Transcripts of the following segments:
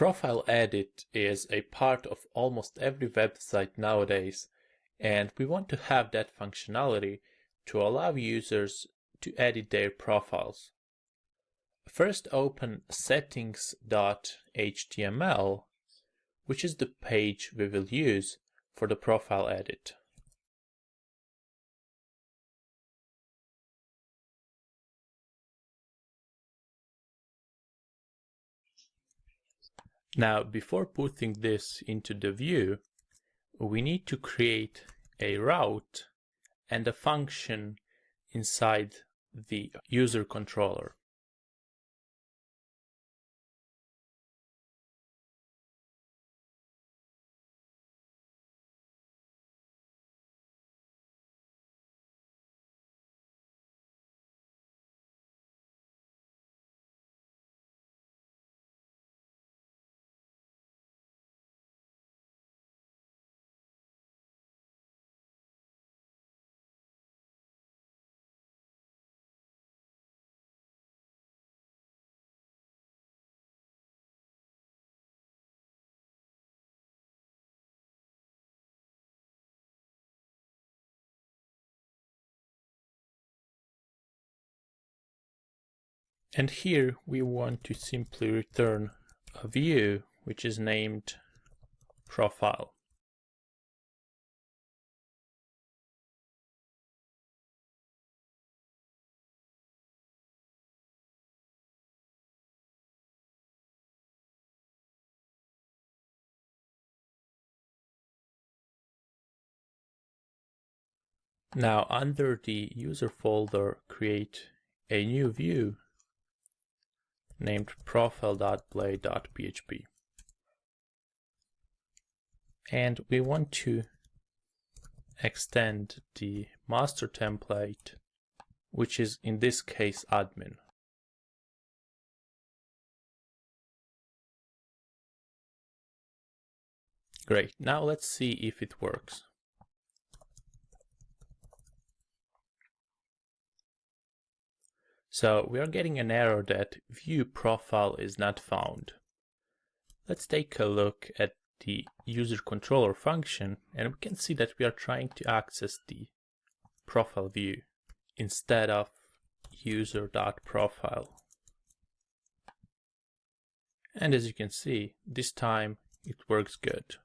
Profile Edit is a part of almost every website nowadays, and we want to have that functionality to allow users to edit their profiles. First open settings.html, which is the page we will use for the profile edit. Now, before putting this into the view, we need to create a route and a function inside the user controller. And here we want to simply return a view which is named profile. Now under the user folder, create a new view named profile.blade.php. And we want to extend the master template, which is in this case admin. Great, now let's see if it works. So we are getting an error that view profile is not found. Let's take a look at the user controller function and we can see that we are trying to access the profile view instead of user.profile. And as you can see, this time it works good.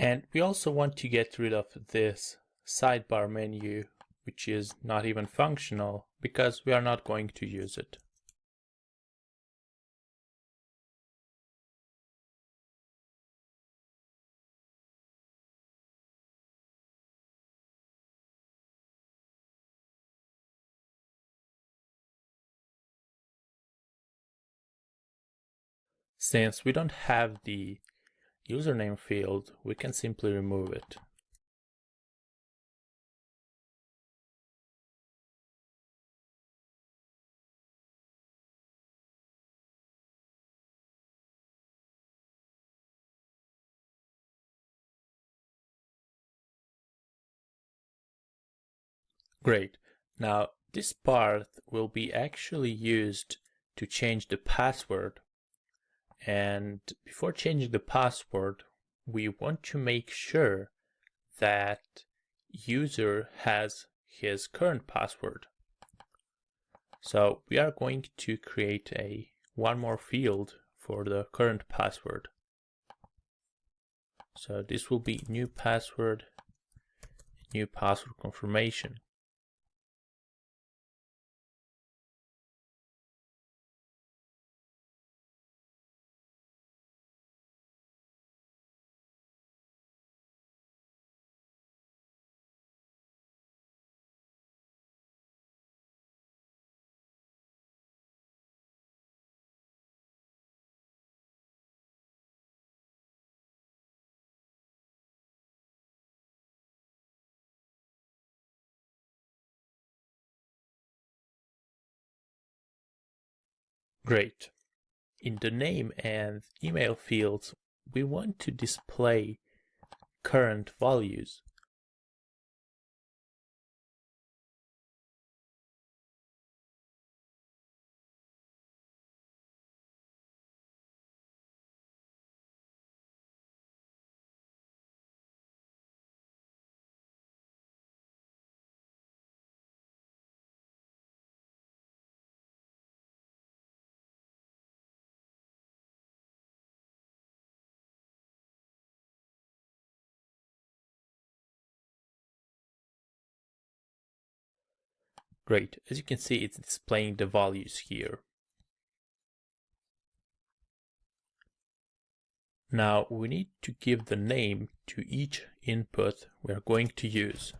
And we also want to get rid of this sidebar menu, which is not even functional because we are not going to use it. Since we don't have the username field, we can simply remove it. Great. Now this part will be actually used to change the password and before changing the password, we want to make sure that user has his current password. So we are going to create a one more field for the current password. So this will be new password, new password confirmation. Great. In the name and email fields, we want to display current values. Great, as you can see it's displaying the values here. Now we need to give the name to each input we are going to use.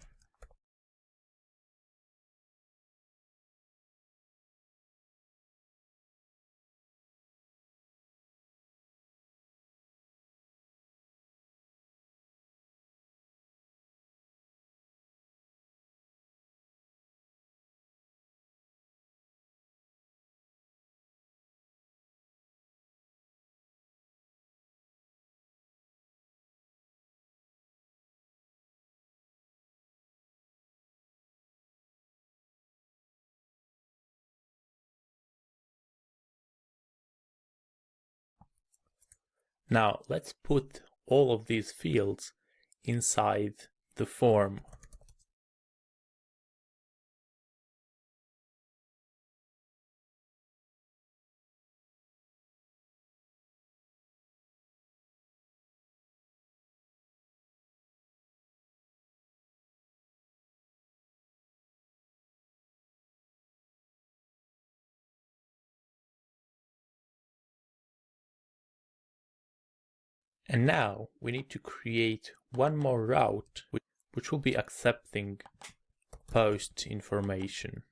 Now let's put all of these fields inside the form. And now we need to create one more route which will be accepting post information.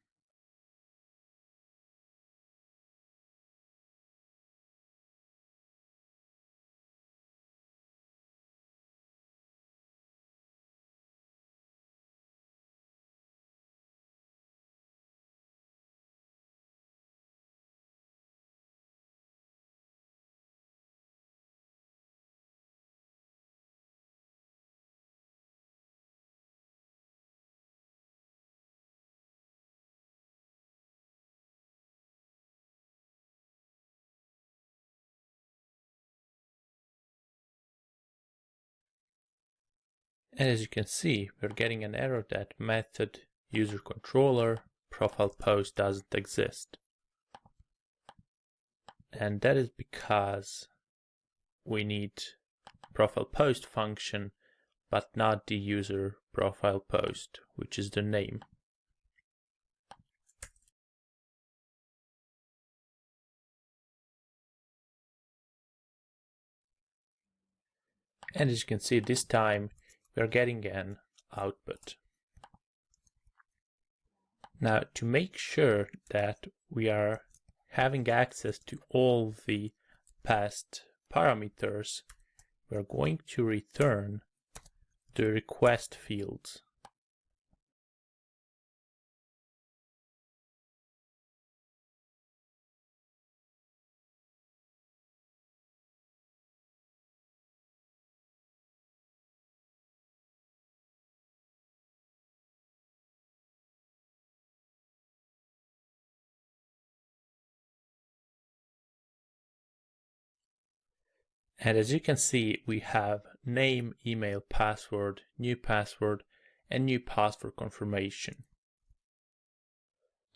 As you can see, we're getting an error that method user controller profile post doesn't exist. And that is because we need profile post function, but not the user profile post, which is the name. And as you can see this time, we're getting an output. Now to make sure that we are having access to all the past parameters, we're going to return the request fields. And as you can see, we have name, email, password, new password, and new password confirmation.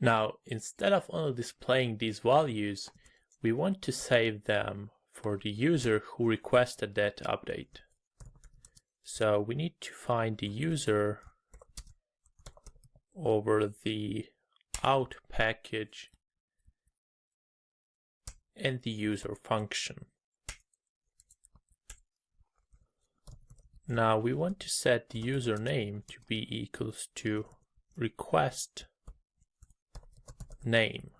Now, instead of only displaying these values, we want to save them for the user who requested that update. So we need to find the user over the out package and the user function. Now we want to set the username to be equals to request name.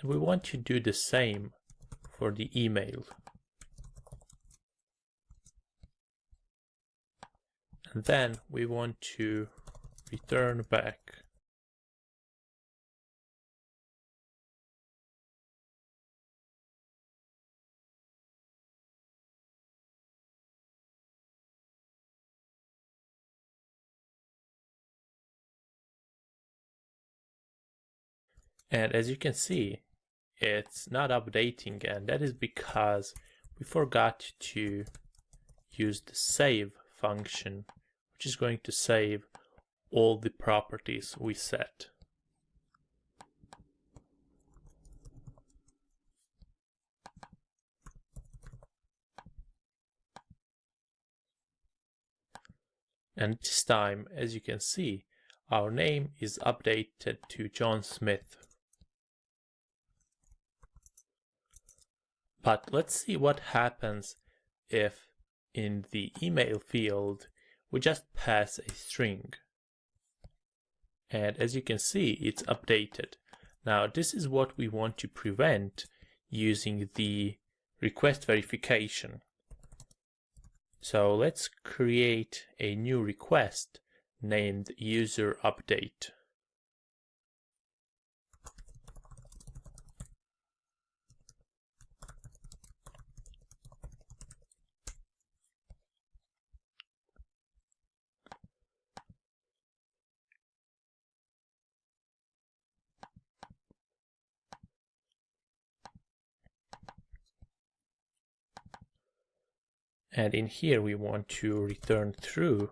And we want to do the same for the email. And then we want to return back And as you can see, it's not updating and that is because we forgot to use the save function, which is going to save all the properties we set. And this time, as you can see, our name is updated to John Smith But let's see what happens if in the email field we just pass a string. And as you can see, it's updated. Now this is what we want to prevent using the request verification. So let's create a new request named user update. And in here we want to return true.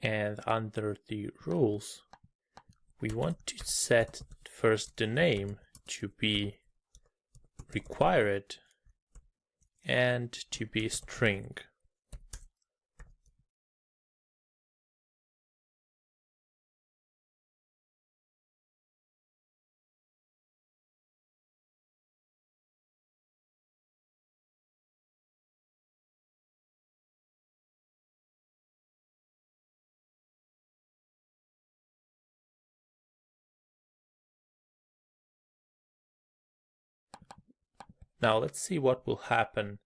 And under the rules we want to set first the name to be required and to be string Now let's see what will happen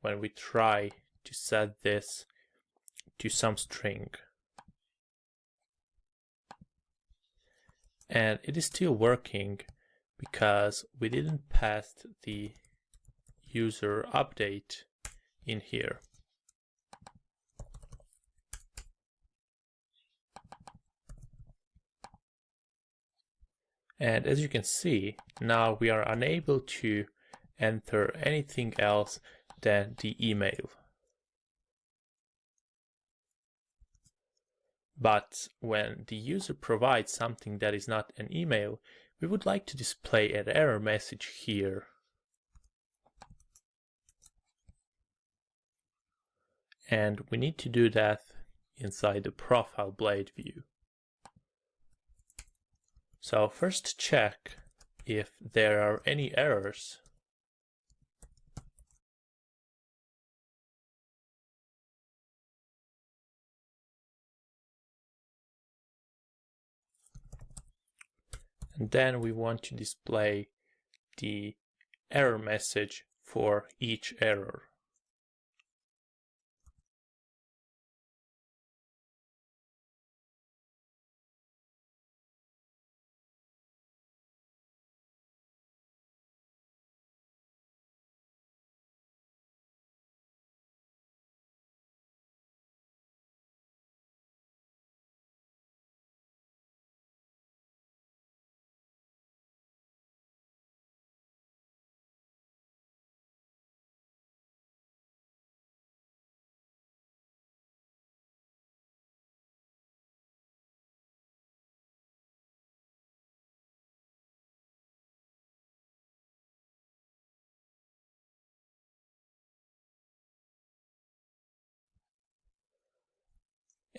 when we try to set this to some string. And it is still working because we didn't pass the user update in here. And as you can see, now we are unable to enter anything else than the email. But when the user provides something that is not an email, we would like to display an error message here. And we need to do that inside the profile blade view. So first check if there are any errors and then we want to display the error message for each error.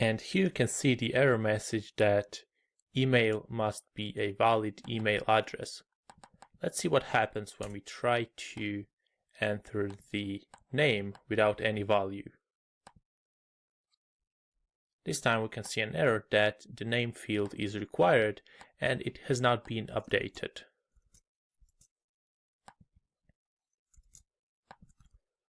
And here you can see the error message that email must be a valid email address. Let's see what happens when we try to enter the name without any value. This time we can see an error that the name field is required and it has not been updated.